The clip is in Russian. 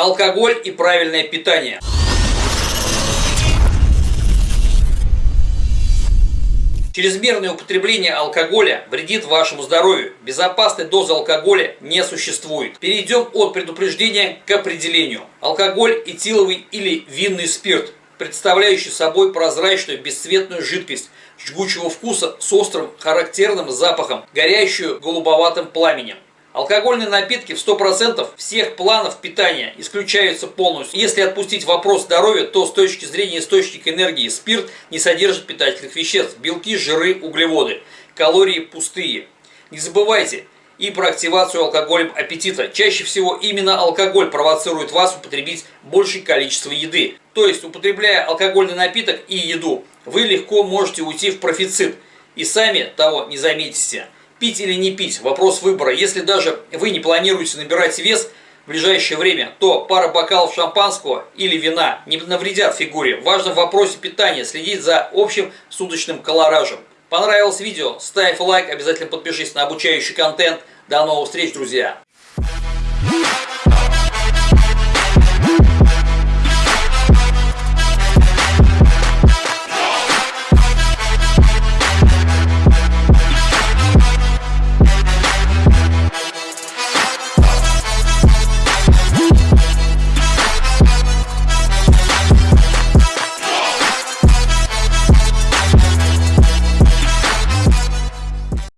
Алкоголь и правильное питание. Чрезмерное употребление алкоголя вредит вашему здоровью. Безопасной дозы алкоголя не существует. Перейдем от предупреждения к определению. Алкоголь этиловый или винный спирт, представляющий собой прозрачную бесцветную жидкость жгучего вкуса с острым характерным запахом, горящую голубоватым пламенем. Алкогольные напитки в 100% всех планов питания исключаются полностью. Если отпустить вопрос здоровья, то с точки зрения источника энергии спирт не содержит питательных веществ, белки, жиры, углеводы, калории пустые. Не забывайте и про активацию алкоголем аппетита. Чаще всего именно алкоголь провоцирует вас употребить большее количество еды. То есть, употребляя алкогольный напиток и еду, вы легко можете уйти в профицит и сами того не заметите. Пить или не пить – вопрос выбора. Если даже вы не планируете набирать вес в ближайшее время, то пара бокалов шампанского или вина не навредят фигуре. Важно в вопросе питания следить за общим суточным колоражем. Понравилось видео? Ставь лайк, обязательно подпишись на обучающий контент. До новых встреч, друзья!